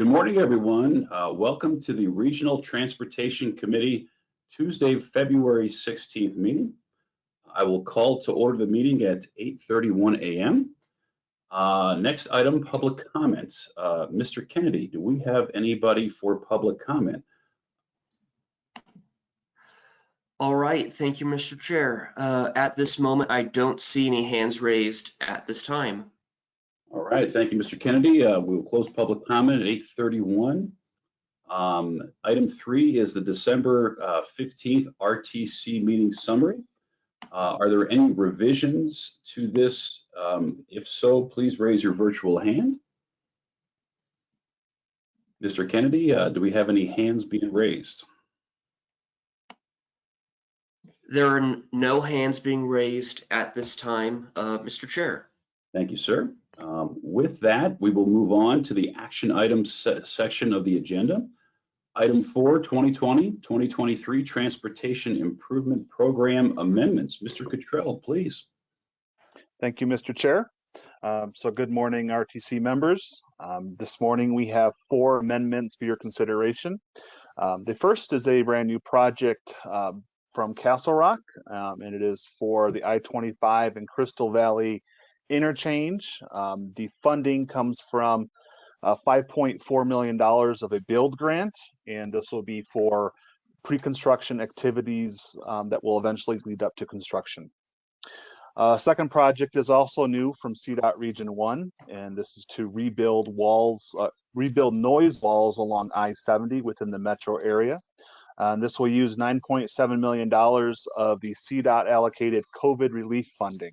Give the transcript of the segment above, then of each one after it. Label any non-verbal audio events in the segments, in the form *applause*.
Good morning, everyone. Uh, welcome to the Regional Transportation Committee Tuesday, February 16th meeting. I will call to order the meeting at 8:31 a.m. Uh, next item, public comments. Uh, Mr. Kennedy, do we have anybody for public comment? All right, thank you, Mr. Chair. Uh, At this moment, I don't see any hands raised at this time. All right, thank you, Mr. Kennedy. Uh, we will close public comment at 8:31. Um, item three is the December uh, 15th RTC meeting summary. Uh, are there any revisions to this? Um, if so, please raise your virtual hand. Mr. Kennedy, uh, do we have any hands being raised? There are no hands being raised at this time, uh, Mr. Chair. Thank you, sir. Um, With that, we will move on to the action items se- section of the agenda. Item four, 2020, 2023 Transportation Improvement Program Amendments. Mr. Cottrell, please. Thank you, Mr. Chair. Um, So good morning, RTC members. Um, This morning, we have four amendments for your consideration. Um, The first is a brand new project um, from Castle Rock, um, and it is for the I-25 and Crystal Valley interchange. Um, The funding comes from uh, $5.4 million of a build grant, and this will be for pre-construction activities um, that will eventually lead up to construction. Uh, second project is also new from CDOT Region 1, and this is to rebuild walls, uh, rebuild noise walls along I-70 within the metro area. And this will use $9.7 million of the CDOT allocated COVID relief funding.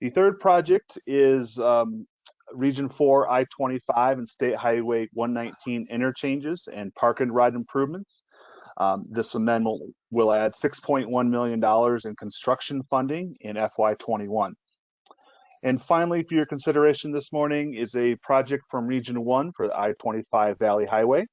The third project is um, Region 4 I-25 and State Highway 119 interchanges and park and ride improvements. Um, This amendment will add $6.1 million in construction funding in FY21. And finally, for your consideration this morning is a project from Region 1 for the I-25 Valley Highway.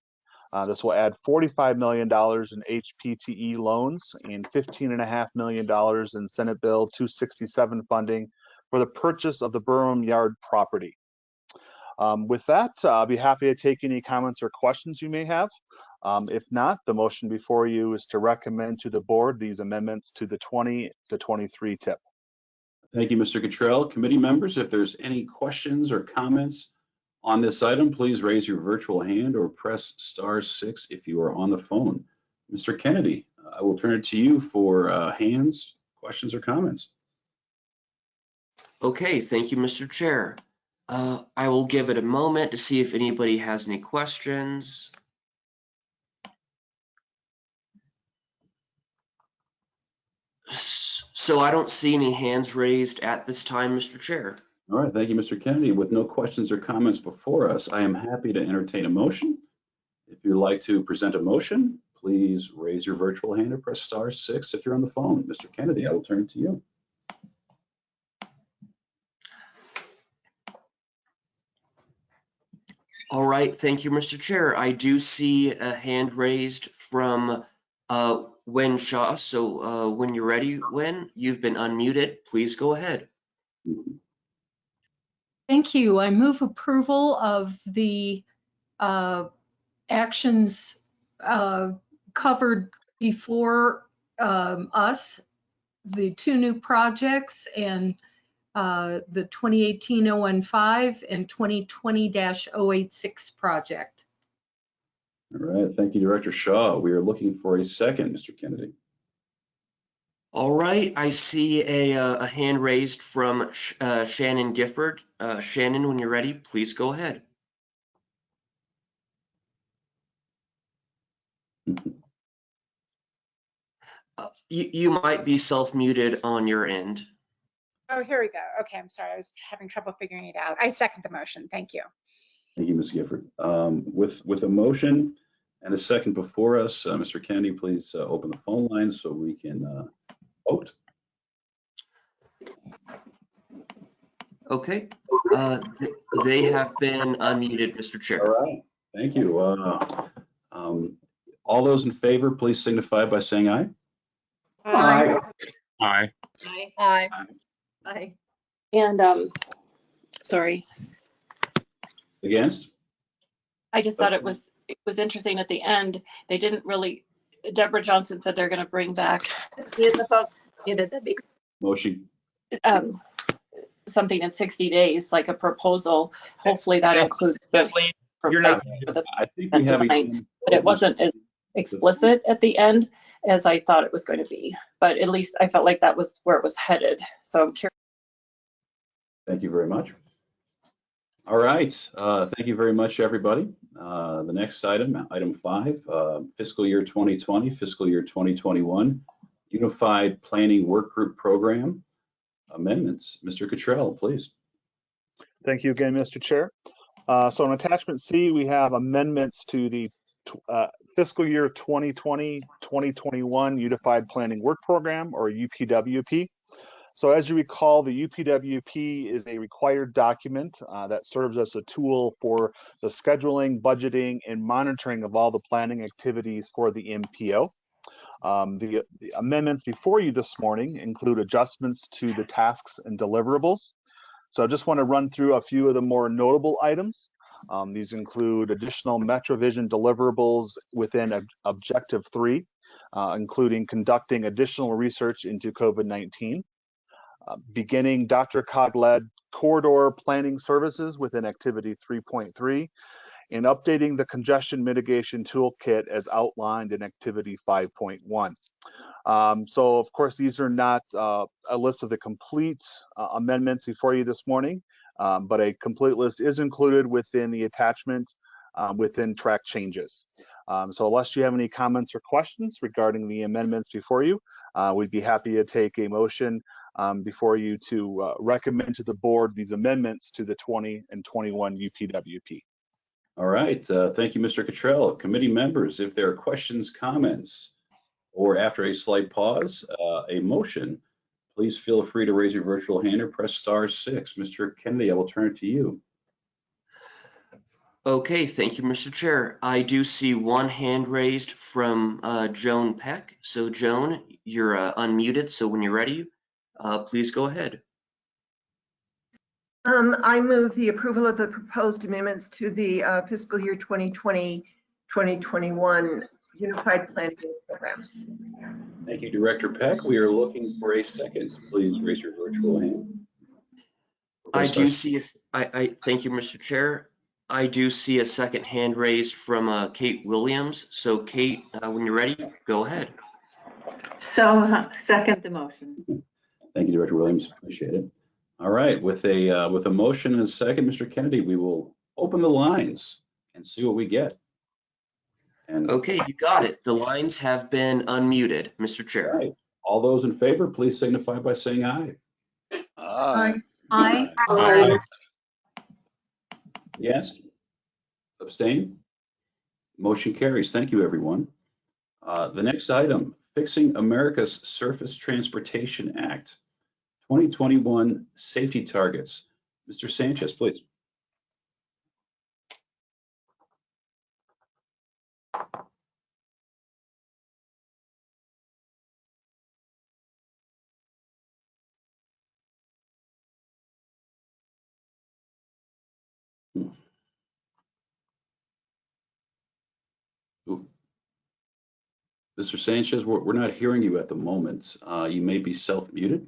Uh, This will add $45 million in HPTE loans and $15.5 million in Senate Bill 267 funding for the purchase of the Burnham Yard property. Um, With that, uh, I'll be happy to take any comments or questions you may have. Um, If not, the motion before you is to recommend to the board these amendments to the 20 to 23 tip. Thank you, Mr. Cottrell. Committee members, if there's any questions or comments on this item, please raise your virtual hand or press star six if you are on the phone. Mr. Kennedy, I will turn it to you for uh, hands, questions, or comments. Okay, thank you, Mr. Chair. Uh, I will give it a moment to see if anybody has any questions. So I don't see any hands raised at this time, Mr. Chair. All right, thank you, Mr. Kennedy. With no questions or comments before us, I am happy to entertain a motion. If you'd like to present a motion, please raise your virtual hand or press star six if you're on the phone. Mr. Kennedy, I will turn to you. All right, thank you, Mr. Chair. I do see a hand raised from uh, Wynne Shaw. So uh, when you're ready, Wen, you've been unmuted. Please go ahead. Thank you. I move approval of the uh, actions uh, covered before um, us, the two new projects and uh, the 2018-015 and 2020-086 project. All right, thank you, Director Shaw. We are looking for a second, Mr. Kennedy. All right, I see a, uh, a hand raised from Sh- uh, Shannon Gifford. Uh, Shannon, when you're ready, please go ahead. *laughs* Uh, You, you might be self-muted on your end. Oh, here we go. Okay, I'm sorry. I was having trouble figuring it out. I second the motion. Thank you. Thank you, Ms. Gifford. Um, With, with a motion and a second before us, uh, Mr. Kennedy, please uh, open the phone line so we can uh, vote. Okay, uh, th- they have been unmuted, Mr. Chair. right, thank you. Uh, um, All those in favor, please signify by saying aye. Aye. Aye. Aye. Aye. And, um, sorry, Against? I just thought it was, it was interesting at the end. They didn't really, Deborah Johnson said they're going to bring back Yeah, the vote, yeah, that'd Motion, um, something in 60 days, like a proposal. Hopefully that includes the, you're not, for the- I think we have. Design, but it wasn't as explicit at the end as I thought it was going to be. But at least I felt like that was where it was headed. So I'm curious. Thank you very much. All right, uh, thank you very much, everybody. Uh, The next item, item five, uh, fiscal year 2020, fiscal year 2021, Unified Planning Work Group Program amendments. Mr. Cottrell, please. Thank you again, Mr. Chair. Uh, So in attachment C, we have amendments to the uh, fiscal year 2020, 2021 Unified Planning Work Program, or UPWP. So as you recall, the UPWP is a required document uh, that serves as a tool for the scheduling, budgeting, and monitoring of all the planning activities for the MPO. Um, The the amendments before you this morning include adjustments to the tasks and deliverables. So I just want to run through a few of the more notable items. Um, these include additional MetroVision deliverables within Ob- Objective 3, uh, including conducting additional research into COVID-19, uh, beginning DRCOG-led corridor planning services within Activity 3.3, and updating the congestion mitigation toolkit as outlined in Activity 5.1. Um, so of course, these are not uh, a list of the complete uh, amendments before you this morning, um, but a complete list is included within the attachment uh, within track changes. Um, so unless you have any comments or questions regarding the amendments before you, uh, we'd be happy to take a motion um, before you to uh, recommend to the board these amendments to the 20 and 21 UPWP. All right, uh, thank you, Mr. Cottrell. Committee members, if there are questions, comments, or after a slight pause, uh, a motion, please feel free to raise your virtual hand or press star six. Mr. Kennedy, I will turn it to you. Okay, thank you, Mr. Chair. I do see one hand raised from uh, Joan Peck. So Joan, you're uh, unmuted, so when you're ready, uh, please go ahead. Um, I move the approval of the proposed amendments to the uh, fiscal year 2020, 2021 Unified Planning Program. Thank you, Director Peck. We are looking for a second. Please raise your virtual hand. I Press do see, a s- I, I, thank you, Mr. Chair. I do see a second hand raised from uh, Kate Williams. So Kate, uh, when you're ready, go ahead. So uh, second the motion. Thank you, Director Williams. Appreciate it. All right, with a, uh, with a motion and a second, Mr. Kennedy, we will open the lines and see what we get. And Okay, you got it. The lines have been unmuted, Mr. Chair. right, all those in favor, please signify by saying aye. Aye. Aye. Aye. Yes? Abstain? Motion carries. Thank you, everyone. Uh, The next item, Fixing America's Surface Transportation Act, 2021 Safety Targets. Mr. Sanchez, please. Mr. Sanchez, we're, we're not hearing you at the moment. Uh, You may be self-muted.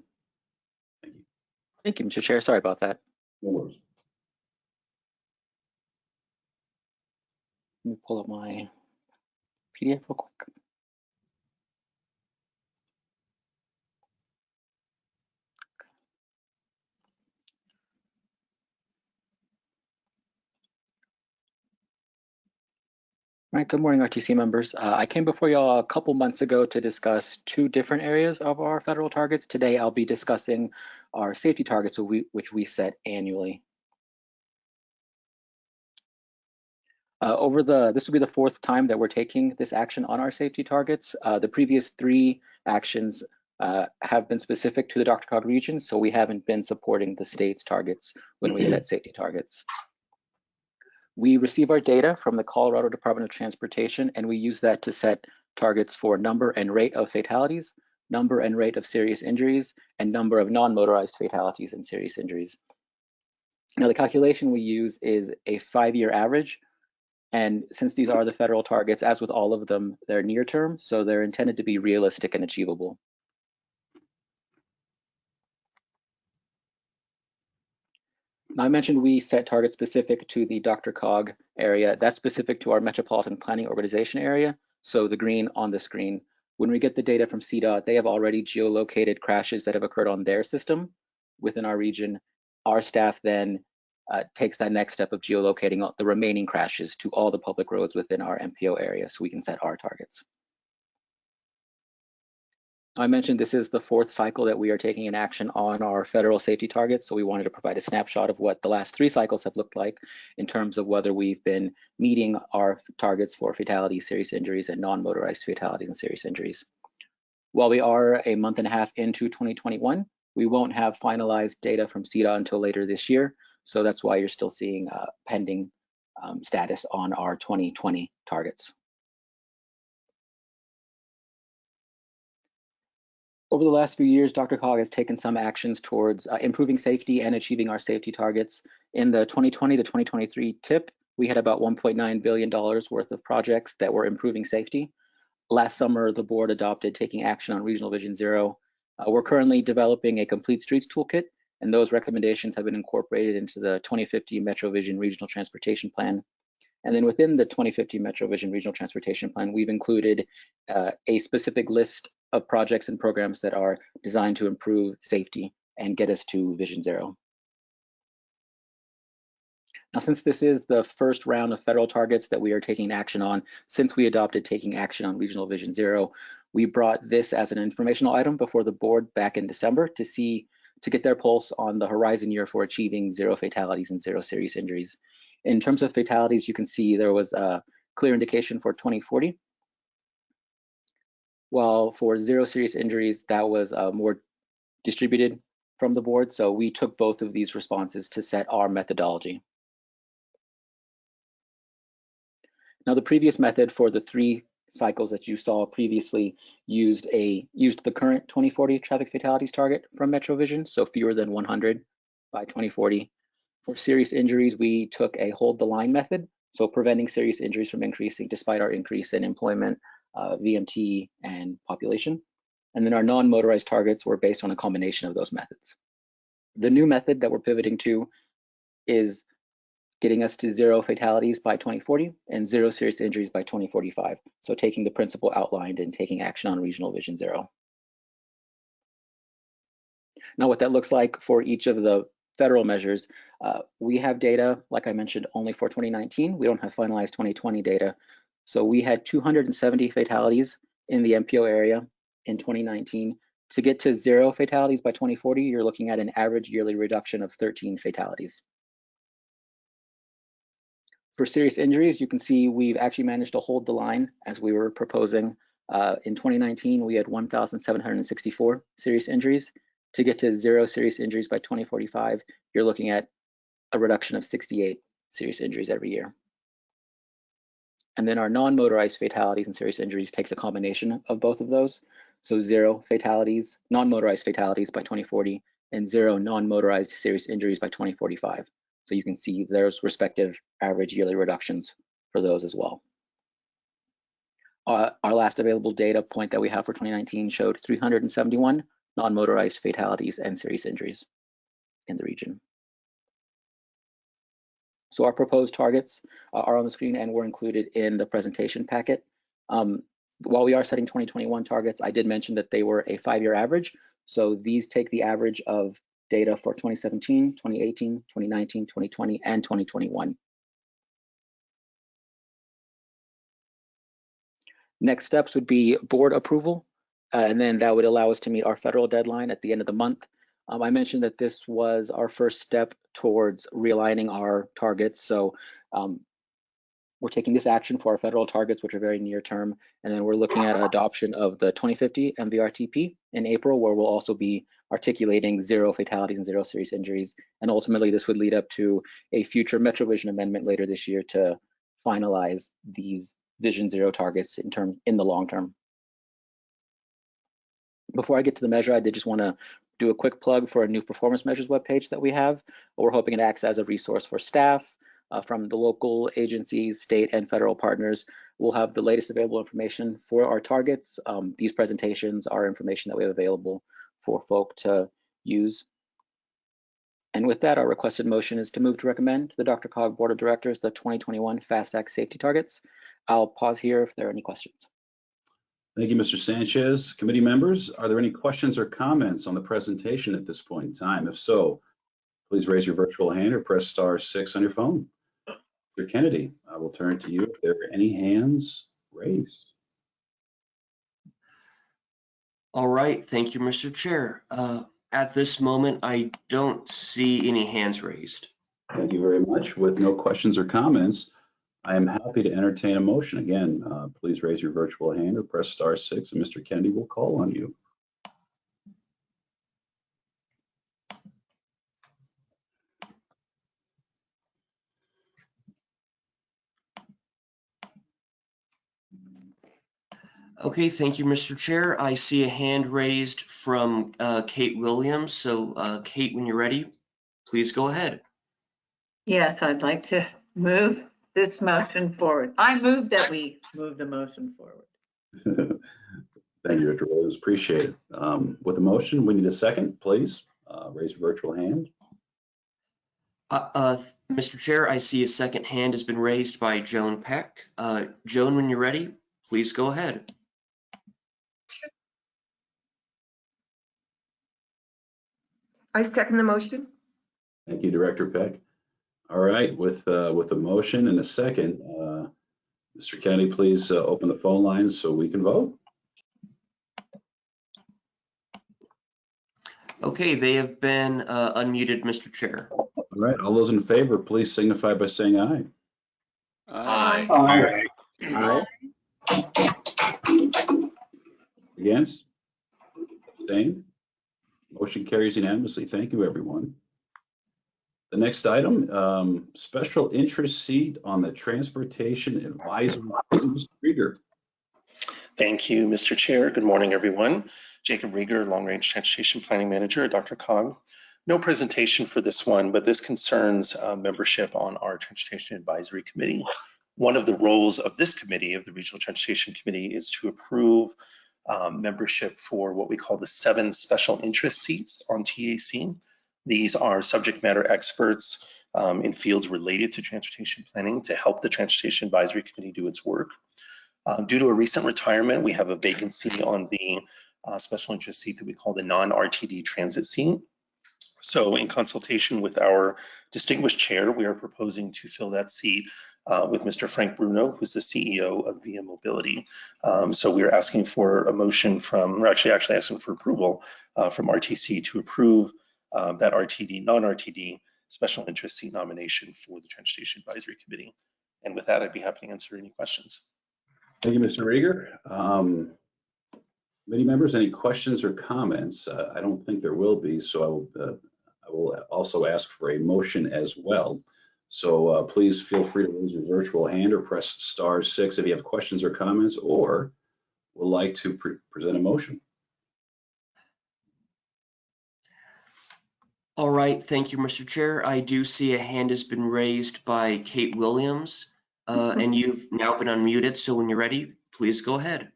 Thank you. Mr. Chair. Sorry about that. No worries. Let me pull up my PDF real quick. All right, good morning, RTC members. Uh, I came before you all a couple months ago to discuss two different areas of our federal targets. Today, I'll be discussing our safety targets, which we- set annually. Uh, over the, this will be the fourth time that we're taking this action on our safety targets. Uh, the previous three actions uh, have been specific to the DRCOG region, so we haven't been supporting the state's targets when we set safety targets. We receive our data from the Colorado Department of Transportation, and we use that to set targets for number and rate of fatalities, number and rate of serious injuries, and number of non-motorized fatalities and serious injuries. Now, the calculation we use is a five-year average And since these are the federal targets, as with all of them, they're near term, so they're intended to be realistic and achievable. Now, I mentioned we set targets specific to the DRCOG area. That's specific to our Metropolitan Planning Organization area. So the green on the screen. When we get the data from CDOT, they have already geolocated crashes that have occurred on their system within our region. Our staff then uh, takes that next step of geolocating the remaining crashes to all the public roads within our MPO area so we can set our targets. I mentioned this is the fourth cycle that we are taking in action on our federal safety targets. So we wanted to provide a snapshot of what the last three cycles have looked like in terms of whether we've been meeting our targets for fatalities, serious injuries, and non-motorized fatalities and serious injuries. While we are a month and a half into 2021, we won't have finalized data from CDOT until later this year. So that's why you're still seeing uh, pending um, status on our 2020 targets. Over the last few years, DRCOG has taken some actions towards uh, improving safety and achieving our safety targets. In the 2020 to 2023 TIP, we had about $1.9 billion worth of projects that were improving safety. Last summer, the board adopted taking action on Regional Vision Zero. Uh, we're currently developing a complete streets toolkit, and those recommendations have been incorporated into the 2050 Metro Vision Regional Transportation Plan. And then within the 2050 Metro Vision Regional Transportation Plan, we've included uh, a specific list of projects and programs that are designed to improve safety and get us to Vision Zero. Now, since this is the first round of federal targets that we are taking action on, since we adopted taking action on Regional Vision Zero, we brought this as an informational item before the board back in December to see, to get their pulse on the horizon year for achieving zero fatalities and zero serious injuries. In terms of fatalities, you can see there was a clear indication for 2040, while for zero serious injuries, that was uh, more distributed from the board. So we took both of these responses to set our methodology. Now the previous method for the three cycles that you saw previously used a used the current 2040 traffic fatalities target from MetroVision, so fewer than 100 by 2040. For serious injuries, we took a hold the line method, so preventing serious injuries from increasing despite our increase in employment uh, VMT, and population. And then our non-motorized targets were based on a combination of those methods. The new method that we're pivoting to is getting us to zero fatalities by 2040 and zero serious injuries by 2045. So taking the principle outlined and taking action on regional vision zero. Now what that looks like for each of the federal measures, uh, we have data, like I mentioned, only for 2019. We don't have finalized 2020 data. So we had 270 fatalities in the MPO area in 2019. To get to zero fatalities by 2040, you're looking at an average yearly reduction of 13 fatalities. For serious injuries, you can see we've actually managed to hold the line as we were proposing. Uh, in 2019, we had 1,764 serious injuries. To get to zero serious injuries by 2045, you're looking at a reduction of 68 serious injuries every year. And then our non-motorized fatalities and serious injuries takes a combination of both of those. So zero fatalities, non-motorized fatalities by 2040 and zero non-motorized serious injuries by 2045. So you can see there's respective average yearly reductions for those as well. Uh, our last available data point that we have for 2019 showed 371 non-motorized fatalities and serious injuries in the region. So our proposed targets uh, are on the screen and were included in the presentation packet. Um, while we are setting 2021 targets, I did mention that they were a five-year average. So these take the average of data for 2017, 2018, 2019, 2020, and 2021. Next steps would be board approval, uh, and then that would allow us to meet our federal deadline at the end of the month. Um, I mentioned that this was our first step towards realigning our targets. So um, we're taking this action for our federal targets, which are very near term, and then we're looking at adoption of the 2050 MVRTP in April, where we'll also be articulating zero fatalities and zero serious injuries. And ultimately, this would lead up to a future MetroVision amendment later this year to finalize these Vision Zero targets in term in the long term. Before I get to the measure, I did just want to do a quick plug for a new performance measures webpage that we have. We're hoping it acts as a resource for staff, uh, from the local agencies, state and federal partners. We'll have the latest available information for our targets. Um, these presentations are information that we have available for folk to use. And with that, our requested motion is to move to recommend to the DRCOG Board of Directors the 2021 FAST Act safety targets. I'll pause here if there are any questions. Thank you, Mr. Sanchez. Committee members, are there any questions or comments on the presentation at this point in time? If so, please raise your virtual hand or press star six on your phone. Mr. Kennedy, I will turn to you if there are any hands raised. All right, thank you, Mr. Chair. Uh, At this moment, I don't see any hands raised. Thank you very much. With no questions or comments, I am happy to entertain a motion. Again, uh, please raise your virtual hand or press star six and Mr. Kennedy will call on you. Okay, thank you, Mr. Chair. I see a hand raised from uh, Kate Williams. So uh, Kate, when you're ready, please go ahead. Yes, I'd like to move this motion forward. I move that we move the motion forward. *laughs* Thank you, Director Williams. Appreciate it. Um, With the motion, we need a second, please. Uh, Raise your virtual hand. Uh, uh, Mr. Chair, I see a second hand has been raised by Joan Peck. Uh, Joan, when you're ready, please go ahead. I second the motion. Thank you, Director Peck. All right, with, uh, with a motion and a second, uh, Mr. Kennedy, please uh, open the phone lines so we can vote. Okay, they have been uh, unmuted, Mr. Chair. All right, all those in favor, please signify by saying aye. Aye. Aye. Against? Abstain? Motion carries unanimously. Thank you, everyone. The next item, um, special interest seat on the Transportation Advisory. Mr. Krieger. Thank you, Mr. Chair. Good morning, everyone. Jacob Rieger, Long Range Transportation Planning Manager at DRCOG. No presentation for this one, but this concerns uh, membership on our Transportation Advisory Committee. One of the roles of this committee, of the Regional Transportation Committee, is to approve um, membership for what we call the seven special interest seats on TAC. These are subject matter experts um, in fields related to transportation planning to help the Transportation Advisory Committee do its work. Uh, due to a recent retirement, we have a vacancy on the uh, special interest seat that we call the non-RTD transit seat. So in consultation with our distinguished chair, we are proposing to fill that seat uh, with Mr. Frank Bruno, who's the CEO of Via Mobility. Um, so we are asking for a motion from, we're actually actually asking for approval uh, from RTC to approve uh, that RTD, non-RTD special interest seat nomination for the Transportation Advisory Committee. And with that, I'd be happy to answer any questions. Thank you, Mr. Rieger. Um, members, any questions or comments? Uh, I don't think there will be, so I will, uh, I will also ask for a motion as well. So uh, please feel free to raise your virtual hand or press star six if you have questions or comments or would like to pre- present a motion. All right, thank you, Mr. Chair. I do see a hand has been raised by Kate Williams, uh, and you've now been unmuted. So when you're ready, please go ahead.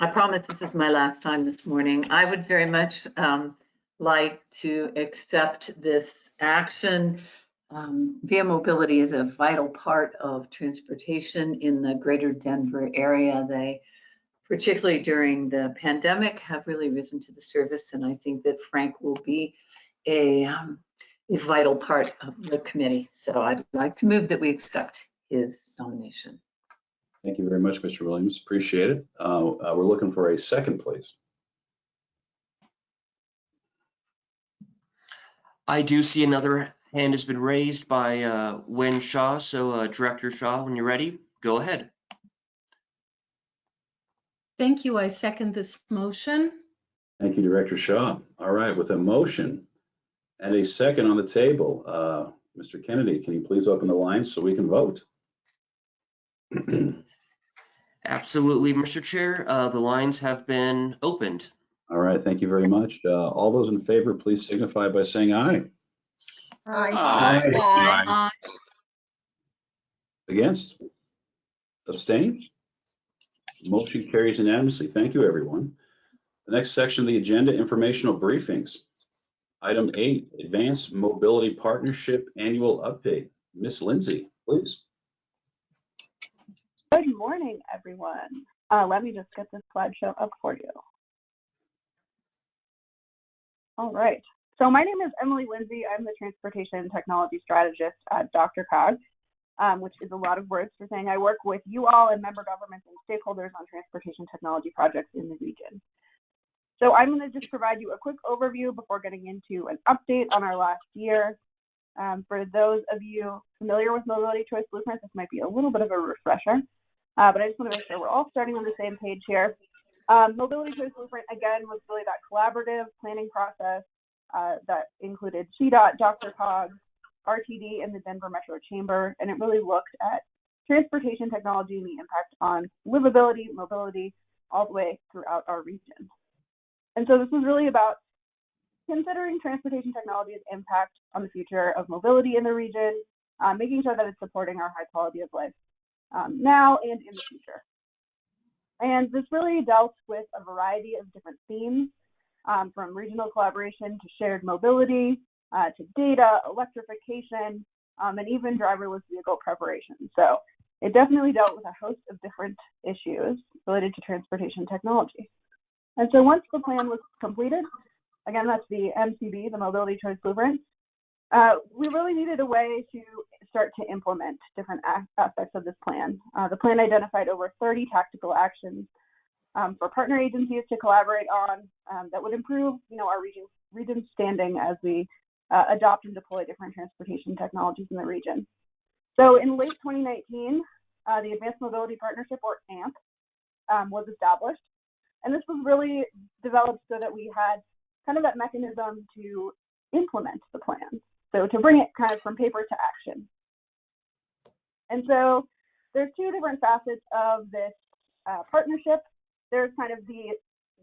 I promise this is my last time this morning. I would very much um, like to accept this action. Um, Via Mobility is a vital part of transportation in the greater Denver area. They, particularly during the pandemic, have really risen to the service, and I think that Frank will be a, um, a vital part of the committee. So I'd like to move that we accept his nomination. Thank you very much, Mr. Williams. Appreciate it. Uh, uh, We're looking for a second, please. I do see another hand has been raised by uh, Wynne Shaw. So uh, Director Shaw, when you're ready, go ahead. Thank you. I second this motion. Thank you, Director Shaw. All right, with a motion and a second on the table, uh, Mr. Kennedy, can you please open the lines so we can vote? *clears throat* Absolutely, Mr. Chair. Uh, the lines have been opened. All right, thank you very much. Uh, All those in favor, please signify by saying aye. Aye. Aye. Against? Abstain? Motion carries unanimously. Thank you, everyone. The next section of the agenda, informational briefings. Item eight, Advanced Mobility Partnership Annual Update. Miss Lindsay, please. Good morning, everyone. Uh, let me just get this slideshow up for you. All right. So my name is Emily Lindsay. I'm the Transportation Technology Strategist at DRCOG, um, which is a lot of words for saying I work with you all and member governments and stakeholders on transportation technology projects in the region. So I'm going to just provide you a quick overview before getting into an update on our last year. Um, for those of you familiar with Mobility Choice Blueprint, this might be a little bit of a refresher, uh, but I just want to make sure we're all starting on the same page here. Um, Mobility Choice Blueprint, again, was really that collaborative planning process uh, that included CDOT, DRCOG, RTD, and the Denver Metro Chamber, and it really looked at transportation technology and the impact on livability, mobility, all the way throughout our region. And so this was really about considering transportation technology's impact on the future of mobility in the region, uh, making sure that it's supporting our high quality of life um, now and in the future. And this really dealt with a variety of different themes, um, from regional collaboration to shared mobility, uh, to data, electrification, um, and even driverless vehicle preparation. So it definitely dealt with a host of different issues related to transportation technology. And so once the plan was completed, again, that's the MCB, the Mobility Choice Blueprint, uh, we really needed a way to start to implement different aspects of this plan. Uh, the plan identified over 30 tactical actions um, for partner agencies to collaborate on um, that would improve, you know, our region, region's standing as we uh, adopt and deploy different transportation technologies in the region. So in late 2019, uh, the Advanced Mobility Partnership, or AMP, um, was established. And this was really developed so that we had kind of that mechanism to implement the plan. So to bring it kind of from paper to action. And so there's two different facets of this uh, partnership. There's kind of the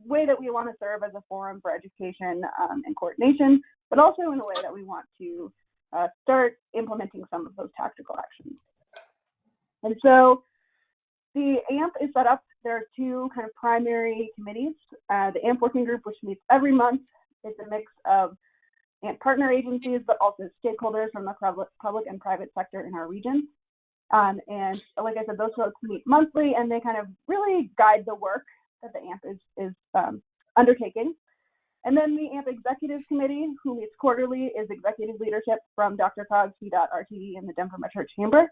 way that we want to serve as a forum for education um, and coordination, but also in a way that we want to uh, start implementing some of those tactical actions. And so the AMP is set up. There are two kind of primary committees. Uh, the AMP working group, which meets every month, it's a mix of AMP partner agencies, but also stakeholders from the public and private sector in our region. Um, and like I said, those folks meet monthly and they kind of really guide the work that the AMP is, is um, undertaking. And then the AMP Executive Committee, who meets quarterly, is executive leadership from DRCOG, CDOT, RTD, and the Denver Metro Chamber.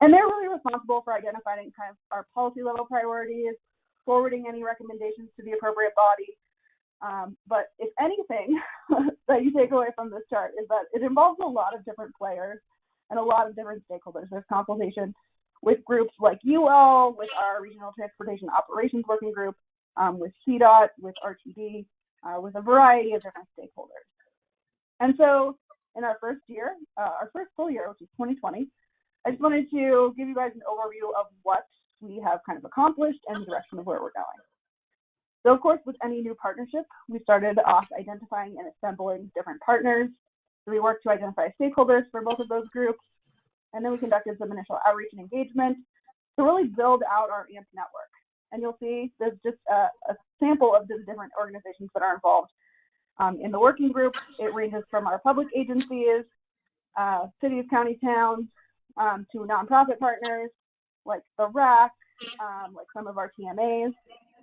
And they're really responsible for identifying kind of our policy level priorities, forwarding any recommendations to the appropriate body. Um, but if anything *laughs* that you take away from this chart is that it involves a lot of different players and a lot of different stakeholders. There's consultation with groups like all, with our Regional Transportation Operations Working Group, um, with CDOT, with RTD, uh, with a variety of different stakeholders. And so in our first year, uh, our first full year, which is 2020, I just wanted to give you guys an overview of what we have kind of accomplished and the direction of where we're going. So of course, with any new partnership, we started off identifying and assembling different partners. So we worked to identify stakeholders for both of those groups. And then we conducted some initial outreach and engagement to really build out our AMP network. And you'll see there's just a, a sample of the different organizations that are involved. Um, in the working group, it ranges from our public agencies, uh, cities, county towns, um, to nonprofit partners like the RAC, um, like some of our TMAs.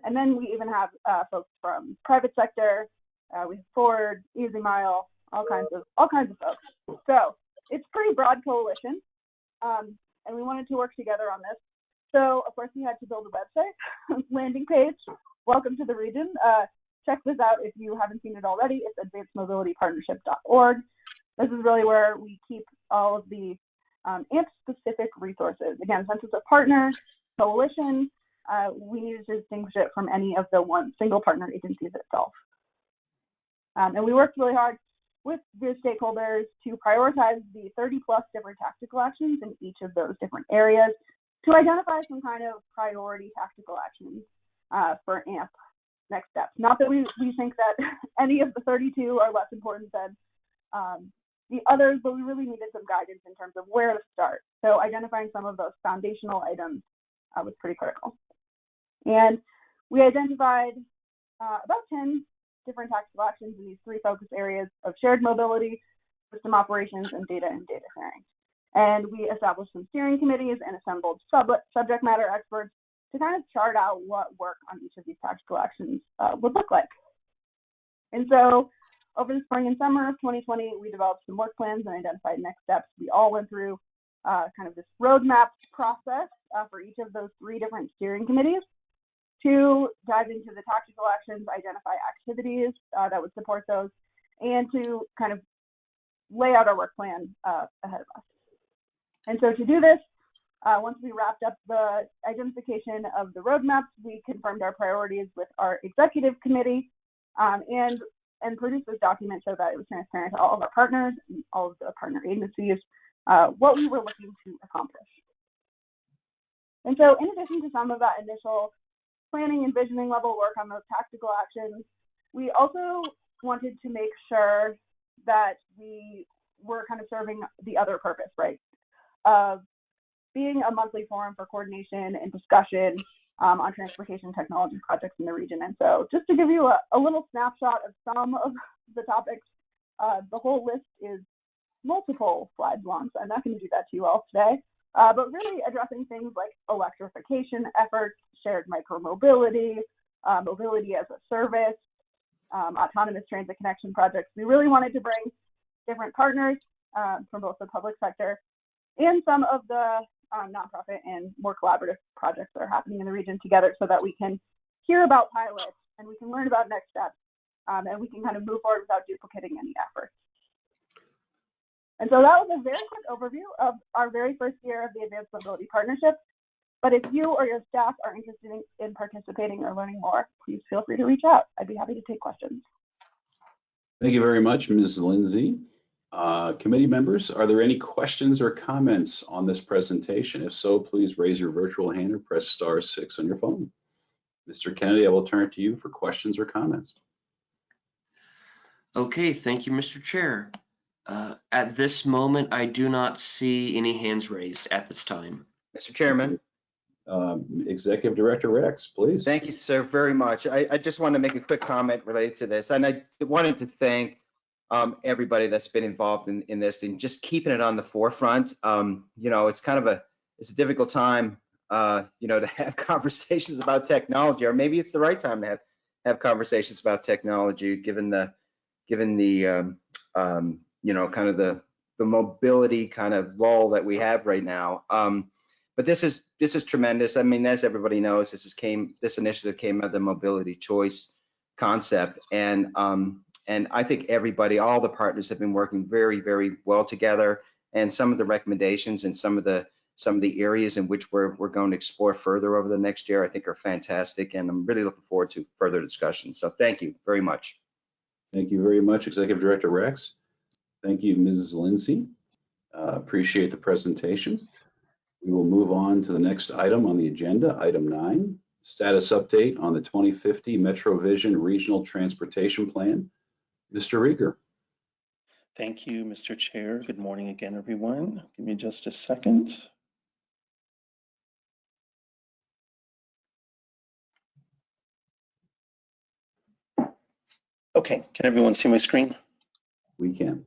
And then we even have uh, folks from private sector, uh, we have Ford, EasyMile, all kinds of all kinds of folks. So it's pretty broad coalition, um, and we wanted to work together on this. So of course we had to build a website, *laughs* landing page. Welcome to the region. Uh, check this out if you haven't seen it already. It's advancedmobilitypartnership.org. This is really where we keep all of the um, AMP-specific resources. Again, since it's a partner coalition, uh, we need to distinguish it from any of the one single partner agencies itself. Um, and we worked really hard with the stakeholders to prioritize the 30 plus different tactical actions in each of those different areas to identify some kind of priority tactical actions uh, for AMP next steps. Not that we, we think that *laughs* any of the 32 are less important than um, the others, but we really needed some guidance in terms of where to start. so identifying some of those foundational items uh, was pretty critical. And we identified uh, about 10 different tactical actions in these three focus areas of shared mobility, system operations, and data and data sharing. And we established some steering committees and assembled sub subject matter experts to kind of chart out what work on each of these tactical actions uh, would look like. And so over the spring and summer of 2020, we developed some work plans and identified next steps. We all went through uh, kind of this roadmap process uh, for each of those three different steering committees to dive into the tactical actions, identify activities uh, that would support those, and to kind of lay out our work plan uh, ahead of us. And so to do this, uh, once we wrapped up the identification of the roadmaps, we confirmed our priorities with our executive committee um, and and produced this document so that it was transparent to all of our partners and all of the partner agencies uh, what we were looking to accomplish. And so in addition to some of that initial planning and visioning level work on those tactical actions, we also wanted to make sure that we were kind of serving the other purpose, right? Of being a monthly forum for coordination and discussion um, on transportation technology projects in the region. And so just to give you a, a little snapshot of some of the topics, uh, the whole list is multiple slides long, so I'm not going to do that to you all today. Uh, but really addressing things like electrification efforts, shared micromobility, uh, mobility as a service, um, autonomous transit connection projects. We really wanted to bring different partners uh, from both the public sector and some of the um, nonprofit and more collaborative projects that are happening in the region together so that we can hear about pilots and we can learn about next steps um, and we can kind of move forward without duplicating any efforts. And so that was a very quick overview of our very first year of the Advanced Mobility Partnership. But if you or your staff are interested in, in participating or learning more, please feel free to reach out. I'd be happy to take questions. Thank you very much, Ms. Lindsay. Uh, committee members, are there any questions or comments on this presentation? If so, please raise your virtual hand or press star six on your phone. Mr. Kennedy, I will turn it to you for questions or comments. Okay, thank you, Mr. Chair. Uh, at this moment, I do not see any hands raised at this time. Mr. Chairman, Um, Executive Director Rex, please. thank you, sir, very much. I, I just want to make a quick comment related to this. And I wanted to thank um, everybody that's been involved in, in this and just keeping it on the forefront. Um, you know, it's kind of a, it's a difficult time, uh, you know, to have *laughs* conversations about technology, or maybe it's the right time to have, have conversations about technology, given the, given the, um, um, you know, kind of the, the mobility kind of lull that we have right now. Um, but this is this is tremendous. I mean, as everybody knows, this is came this initiative came out of the mobility choice concept, and um, and I think everybody, all the partners have been working very very well together. And some of the recommendations and some of the some of the areas in which we're we're going to explore further over the next year, I think are fantastic, and I'm really looking forward to further discussion. So thank you very much. Thank you very much, Executive Director Rex. Thank you, Mrs. Lindsay. Uh, appreciate the presentation. We will move on to the next item on the agenda, item nine, status update on the 2050 MetroVision Regional Transportation Plan. Mr. Rieger. Thank you, Mr. Chair. Good morning again, everyone. Give me just a second. Okay, can everyone see my screen? We can.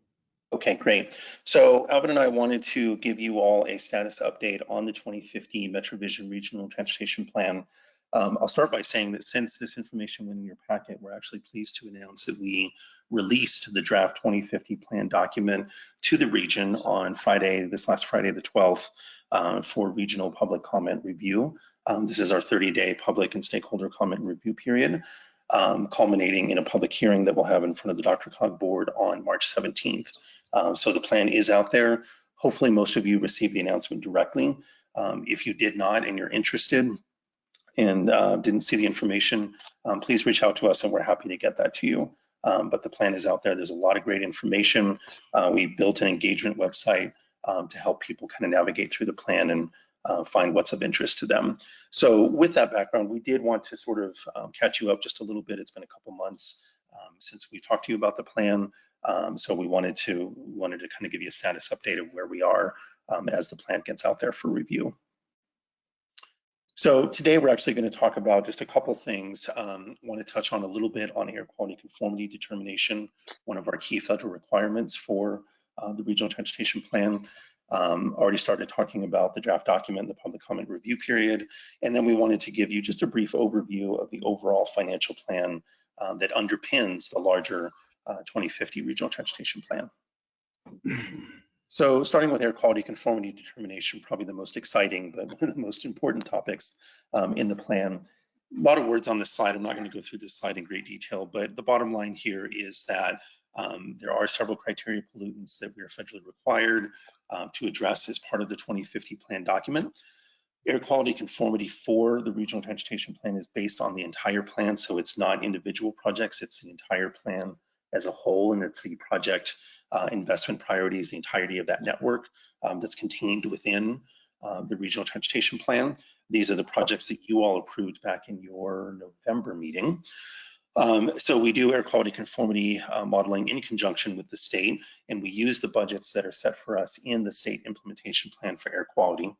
Okay, great. So Alvin and I wanted to give you all a status update on the 2050 MetroVision Regional Transportation Plan. Um, I'll start by saying that since this information went in your packet, we're actually pleased to announce that we released the draft 2050 plan document to the region on Friday, this last Friday, the 12th, uh, for regional public comment review. Um, this is our 30-day public and stakeholder comment review period, um, culminating in a public hearing that we'll have in front of the DRCOG board on March 17th. Um, so the plan is out there. Hopefully most of you received the announcement directly. Um, if you did not and you're interested and uh, didn't see the information, um, please reach out to us and we're happy to get that to you. Um, but the plan is out there. There's a lot of great information. Uh, we built an engagement website um, to help people kind of navigate through the plan and uh, find what's of interest to them. So with that background, we did want to sort of um, catch you up just a little bit. It's been a couple months um, since we talked to you about the plan. Um, so we wanted to wanted to kind of give you a status update of where we are um, as the plan gets out there for review. So today we're actually going to talk about just a couple things. Um, want to touch on a little bit on air quality conformity determination, one of our key federal requirements for uh, the regional transportation plan. Um, already started talking about the draft document, the public comment review period, and then we wanted to give you just a brief overview of the overall financial plan um, that underpins the larger uh, 2050 regional transportation plan. *clears throat* So starting with air quality conformity determination, probably the most exciting, but *laughs* one of the most important topics um, in the plan. A lot of words on this slide. I'm not going to go through this slide in great detail, but the bottom line here is that um, there are several criteria pollutants that we are federally required uh, to address as part of the 2050 plan document. Air quality conformity for the regional transportation plan is based on the entire plan, so it's not individual projects, it's the entire plan as a whole, and it's the project uh, investment priorities, the entirety of that network um, that's contained within uh, the regional transportation plan. These are the projects that you all approved back in your November meeting. Um, so we do air quality conformity uh, modeling in conjunction with the state, and we use the budgets that are set for us in the state implementation plan for air quality.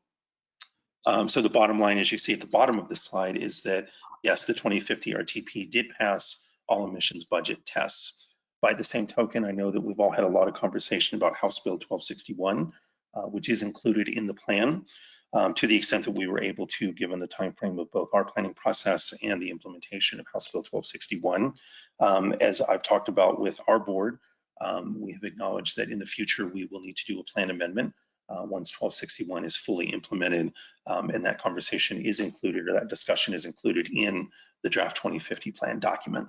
Um, so the bottom line, as you see at the bottom of this slide, is that yes, the 2050 RTP did pass all emissions budget tests. By the same token, I know that we've all had a lot of conversation about House Bill 1261, uh, which is included in the plan um, to the extent that we were able to, given the time frame of both our planning process and the implementation of House Bill 1261. Um, as I've talked about with our board, um, we have acknowledged that in the future we will need to do a plan amendment uh, once 1261 is fully implemented, um, and that conversation is included or that discussion is included in the draft 2050 plan document.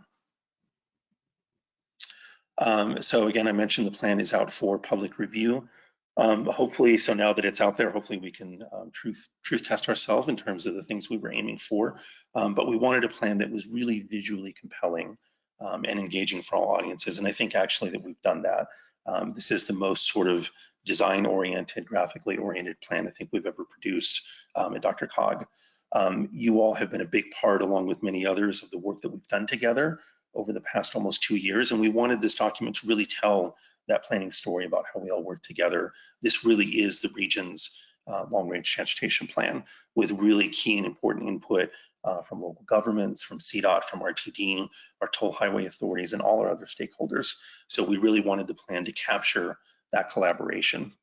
Um, so again, I mentioned the plan is out for public review. Um, hopefully, so now that it's out there, hopefully we can um, truth truth test ourselves in terms of the things we were aiming for. Um, but we wanted a plan that was really visually compelling um, and engaging for all audiences. And I think actually that we've done that. Um, this is the most sort of design-oriented, graphically oriented plan I think we've ever produced at DRCOG. you all have been a big part, along with many others, of the work that we've done together over the past almost two years. And we wanted this document to really tell that planning story about how we all work together. This really is the region's uh, long range transportation plan with really key and important input uh, from local governments, from CDOT, from RTD, our toll highway authorities, and all our other stakeholders. So we really wanted the plan to capture that collaboration.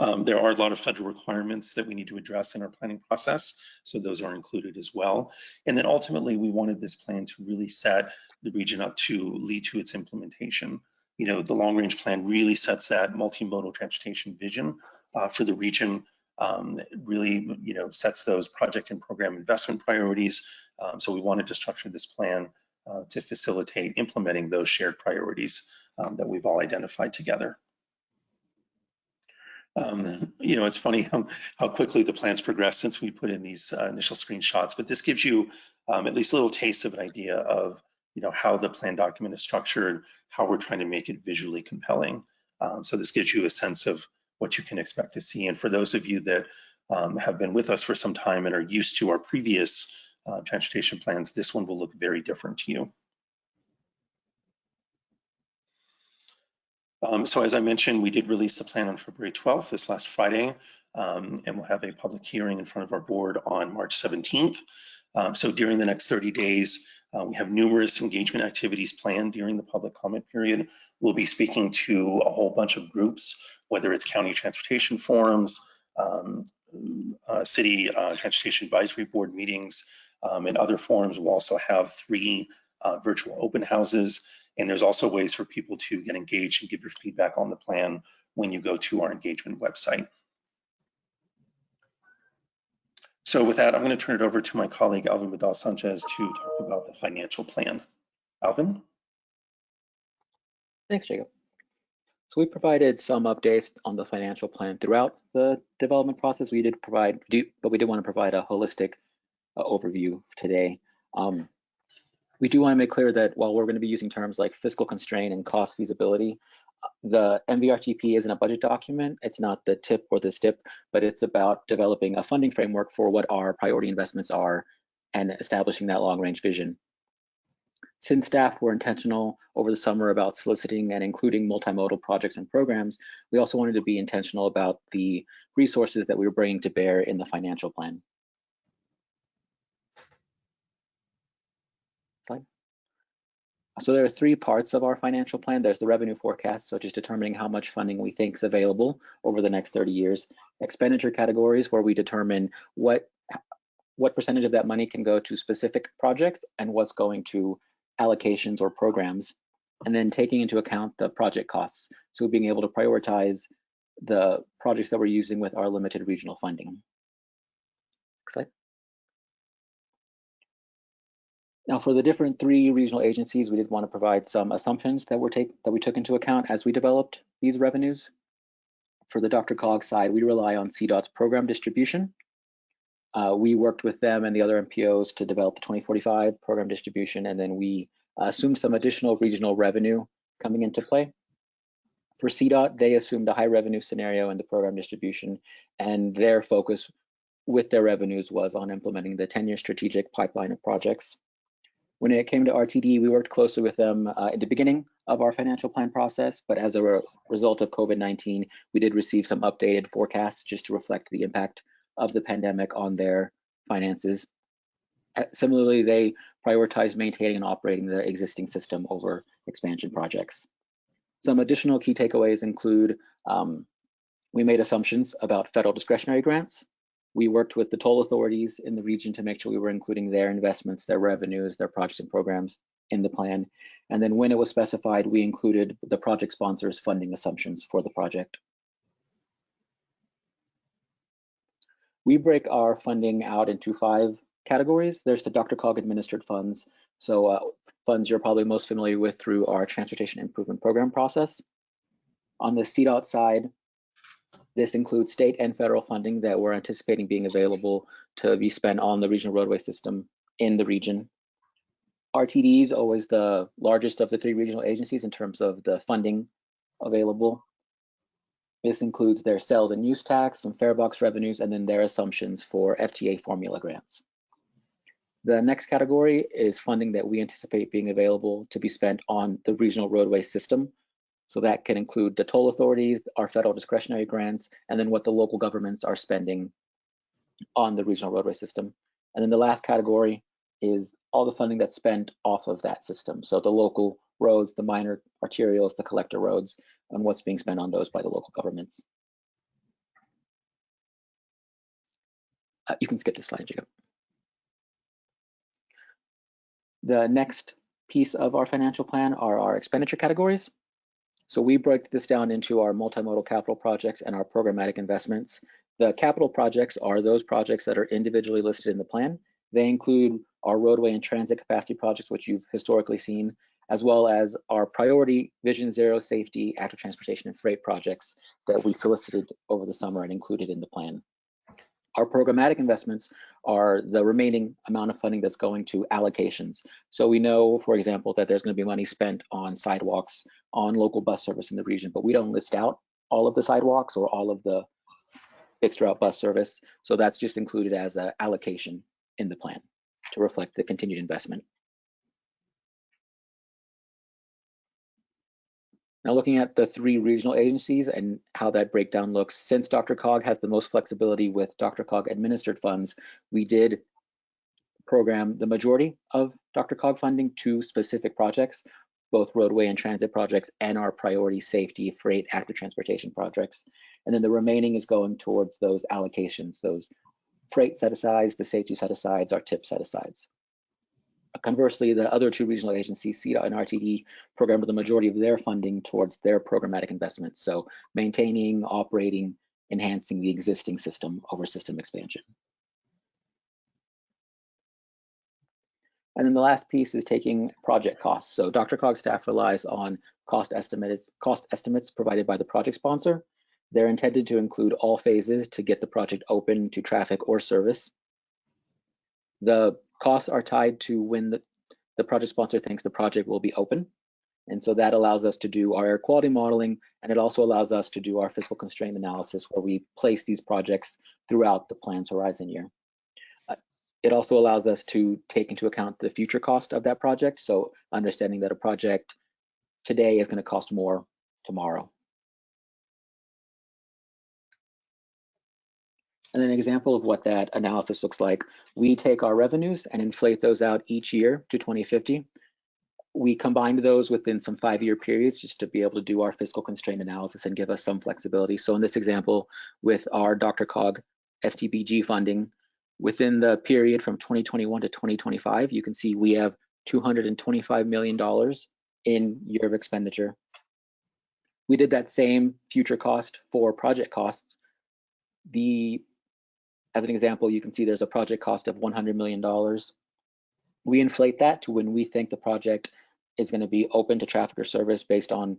Um, there are a lot of federal requirements that we need to address in our planning process, so those are included as well. And then ultimately, we wanted this plan to really set the region up to lead to its implementation. You know, the long range plan really sets that multimodal transportation vision uh, for the region. Um, really, you know, sets those project and program investment priorities. Um, so we wanted to structure this plan uh, to facilitate implementing those shared priorities um, that we've all identified together. Um, you know, it's funny how, how, quickly the plans progress since we put in these uh, initial screenshots, but this gives you um, at least a little taste of an idea of, you know, how the plan document is structured, how we're trying to make it visually compelling. Um, so this gives you a sense of what you can expect to see. And for those of you that um, have been with us for some time and are used to our previous uh, transportation plans, this one will look very different to you. Um, so as I mentioned, we did release the plan on February 12th, this last Friday, um, and we'll have a public hearing in front of our board on March 17th. Um, so during the next 30 days, uh, we have numerous engagement activities planned during the public comment period. We'll be speaking to a whole bunch of groups, whether it's county transportation forums, um, uh, city uh, transportation advisory board meetings, um, and other forums. We'll also have three uh, virtual open houses and there's also ways for people to get engaged and give your feedback on the plan when you go to our engagement website. So with that, I'm going to turn it over to my colleague, Alvin Vidal Sanchez, to talk about the financial plan. Alvin? Thanks, Jacob. So we provided some updates on the financial plan throughout the development process. We did provide, but we did want to provide a holistic uh, overview today. Um, we do want to make clear that while we're going to be using terms like fiscal constraint and cost feasibility, the MVRTP isn't a budget document. It's not the tip or the STIP, but it's about developing a funding framework for what our priority investments are and establishing that long range vision. Since staff were intentional over the summer about soliciting and including multimodal projects and programs, we also wanted to be intentional about the resources that we were bringing to bear in the financial plan. Slide. So there are three parts of our financial plan. There's the revenue forecast, so just determining how much funding we think is available over the next 30 years. Expenditure categories, where we determine what what percentage of that money can go to specific projects and what's going to allocations or programs, and then taking into account the project costs. So being able to prioritize the projects that we're using with our limited regional funding. Next slide. Now for the different three regional agencies, we did want to provide some assumptions that were take that we took into account as we developed these revenues. For the DRCOG side, we rely on CDOT's program distribution. Uh, we worked with them and the other MPOs to develop the 2045 program distribution, and then we assumed some additional regional revenue coming into play. For CDOT, they assumed a high revenue scenario in the program distribution, and their focus with their revenues was on implementing the 10-year strategic pipeline of projects. When it came to RTD, we worked closely with them uh, at the beginning of our financial plan process, but as a re result of COVID-19, we did receive some updated forecasts just to reflect the impact of the pandemic on their finances. Uh, similarly, they prioritize maintaining and operating the existing system over expansion projects. Some additional key takeaways include um, we made assumptions about federal discretionary grants. We worked with the toll authorities in the region to make sure we were including their investments, their revenues, their projects and programs in the plan. And then when it was specified, we included the project sponsors funding assumptions for the project. We break our funding out into five categories. There's the Dr. DRCOG administered funds. So uh, funds you're probably most familiar with through our transportation improvement program process. On the CDOT side, this includes state and federal funding that we're anticipating being available to be spent on the regional roadway system in the region. RTD is always the largest of the three regional agencies in terms of the funding available. This includes their sales and use tax, some fare box revenues, and then their assumptions for FTA formula grants. The next category is funding that we anticipate being available to be spent on the regional roadway system. So that can include the toll authorities, our federal discretionary grants, and then what the local governments are spending on the regional roadway system. And then the last category is all the funding that's spent off of that system. So the local roads, the minor arterials, the collector roads, and what's being spent on those by the local governments. Uh, you can skip this slide, Jacob. The next piece of our financial plan are our expenditure categories. So we break this down into our multimodal capital projects and our programmatic investments. The capital projects are those projects that are individually listed in the plan. They include our roadway and transit capacity projects, which you've historically seen, as well as our priority Vision Zero safety, active transportation and freight projects that we solicited over the summer and included in the plan. Our programmatic investments are the remaining amount of funding that's going to allocations. So we know, for example, that there's going to be money spent on sidewalks, on local bus service in the region, but we don't list out all of the sidewalks or all of the fixed route bus service. So that's just included as an allocation in the plan to reflect the continued investment. Now looking at the three regional agencies and how that breakdown looks, since Dr. DRCOG has the most flexibility with Dr. DRCOG administered funds, we did program the majority of Dr. DRCOG funding to specific projects, both roadway and transit projects and our priority safety, freight, active transportation projects. And then the remaining is going towards those allocations, those freight set-asides, the safety set-asides, our tip set-asides. Conversely, the other two regional agencies, CDOT and RTD, program the majority of their funding towards their programmatic investments. So maintaining, operating, enhancing the existing system over system expansion. And then the last piece is taking project costs. So Dr. DRCOG staff relies on cost estimates, cost estimates provided by the project sponsor. They're intended to include all phases to get the project open to traffic or service. The costs are tied to when the, the project sponsor thinks the project will be open. And so that allows us to do our air quality modeling, and it also allows us to do our fiscal constraint analysis where we place these projects throughout the plan's horizon year. Uh, it also allows us to take into account the future cost of that project. So understanding that a project today is going to cost more tomorrow. And an example of what that analysis looks like, we take our revenues and inflate those out each year to 2050. We combined those within some five-year periods just to be able to do our fiscal constraint analysis and give us some flexibility. So in this example, with our DRCOG STBG funding, within the period from 2021 to 2025, you can see we have $225 million in year of expenditure. We did that same future cost for project costs. The, as an example, you can see there's a project cost of $100 million. We inflate that to when we think the project is going to be open to traffic or service based on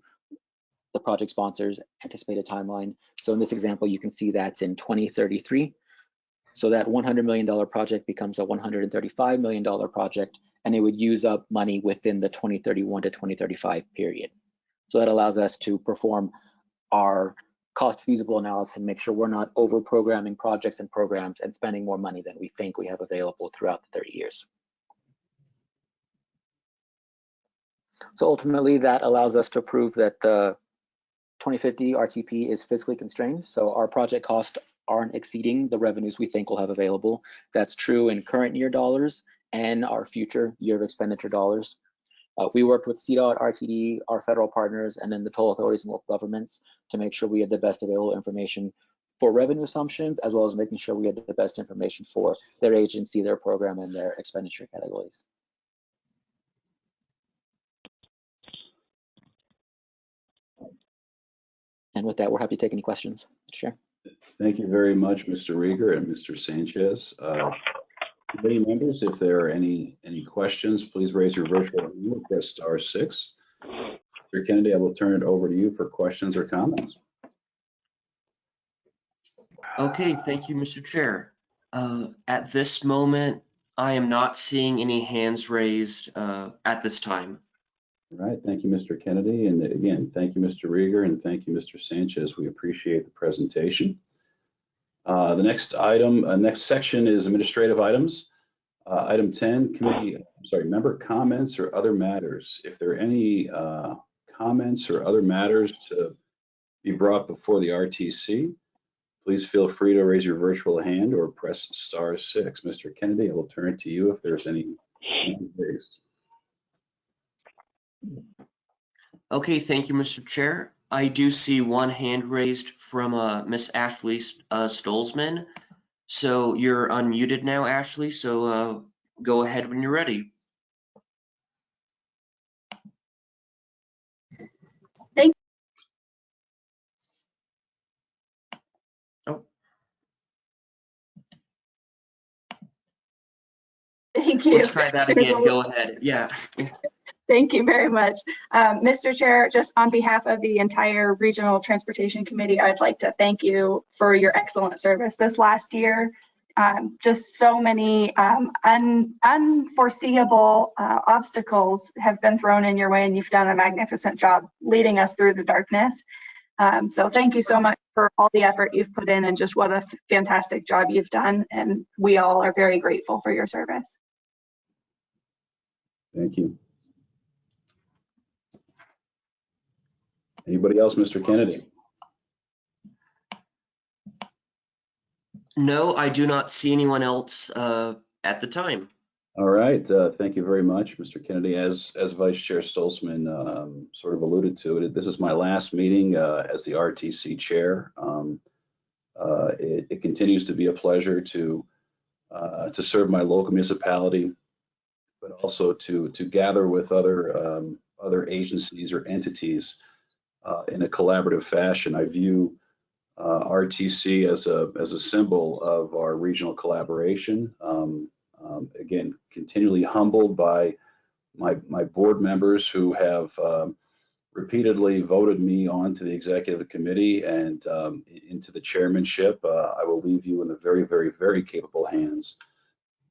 the project sponsor's anticipated timeline. So in this example, you can see that's in 2033. So that $100 million project becomes a $135 million project, and it would use up money within the 2031 to 2035 period. So that allows us to perform our cost feasible analysis and make sure we're not over programming projects and programs and spending more money than we think we have available throughout the 30 years. So ultimately that allows us to prove that the 2050 RTP is fiscally constrained. So our project costs aren't exceeding the revenues we think we'll have available. That's true in current year dollars and our future year of expenditure dollars. Uh, we worked with CDOT, RTD, our federal partners, and then the toll authorities and local governments to make sure we had the best available information for revenue assumptions, as well as making sure we had the best information for their agency, their program, and their expenditure categories. And with that, we're happy to take any questions. Sure. Thank you very much, Mr. Riger and Mr. Sanchez. Uh, Committee members, if there are any, any questions, please raise your virtual hand or press star six. Mr. Kennedy, I will turn it over to you for questions or comments. Okay, thank you, Mr. Chair. Uh, At this moment, I am not seeing any hands raised uh, at this time. All right, thank you, Mr. Kennedy. And again, thank you, Mr. Riger, and thank you, Mr. Sanchez. We appreciate the presentation. Uh, the next item, uh, next section is administrative items. Uh, item 10, committee, I'm sorry, member comments or other matters. If there are any uh, comments or other matters to be brought before the RTC, please feel free to raise your virtual hand or press star six. Mr. Kennedy, I will turn it to you if there's any raised. Okay, thank you, Mr. Chair. I do see one hand raised from uh, Miss Ashley uh, Stolzman. So you're unmuted now, Ashley. So uh, go ahead when you're ready. Thank Oh. Thank you. Let's try that again. Go ahead. Yeah. *laughs* Thank you very much. Um, Mr. Chair, just on behalf of the entire Regional Transportation Committee, I'd like to thank you for your excellent service this last year. Um, just so many um, un unforeseeable uh, obstacles have been thrown in your way, and you've done a magnificent job leading us through the darkness. Um, so thank you so much for all the effort you've put in and just what a fantastic job you've done. And we all are very grateful for your service. Thank you. Anybody else, Mr. Kennedy? No, I do not see anyone else uh, at the time. All right, uh, thank you very much, Mr. Kennedy. As as Vice Chair Stolzman um, sort of alluded to, it this is my last meeting uh, as the RTC chair. Um, uh, it, it, continues to be a pleasure to uh, to serve my local municipality, but also to to gather with other um, other agencies or entities uh, in a collaborative fashion. I view uh, RTC as a as a symbol of our regional collaboration. Um, um, again, continually humbled by my my board members who have um, repeatedly voted me onto the executive committee and um, into the chairmanship. Uh, I will leave you in the very, very, very capable hands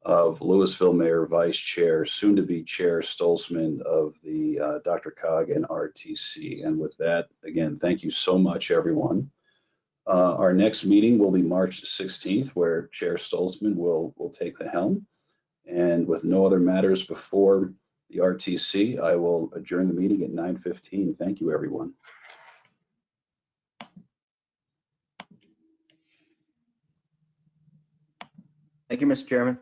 of Louisville Mayor Vice Chair, soon to be Chair Stolzman of the uh, DRCOG and RTC. And with that, again, thank you so much, everyone. Uh, our next meeting will be March 16th, where Chair Stolzman will will take the helm. And with no other matters before the RTC, I will adjourn the meeting at 9:15. Thank you, everyone. Thank you, Mr. Chairman.